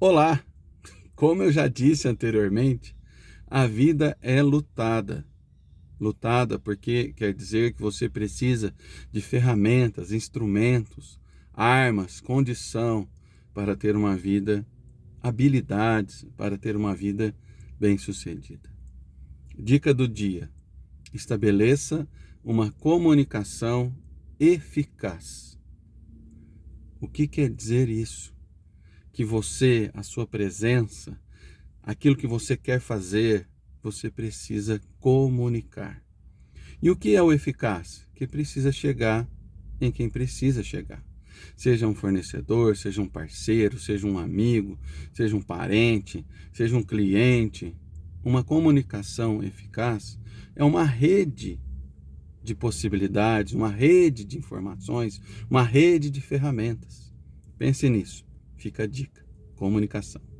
Olá! Como eu já disse anteriormente, a vida é lutada. Lutada porque quer dizer que você precisa de ferramentas, instrumentos, armas, condição para ter uma vida, habilidades para ter uma vida bem-sucedida. Dica do dia: estabeleça uma comunicação eficaz. O que quer dizer isso? Que você, a sua presença, aquilo que você quer fazer, você precisa comunicar. E o que é o eficaz? Que precisa chegar em quem precisa chegar. Seja um fornecedor, seja um parceiro, seja um amigo, seja um parente, seja um cliente. Uma comunicação eficaz é uma rede de possibilidades, uma rede de informações, uma rede de ferramentas. Pense nisso. Fica a dica. Comunicação.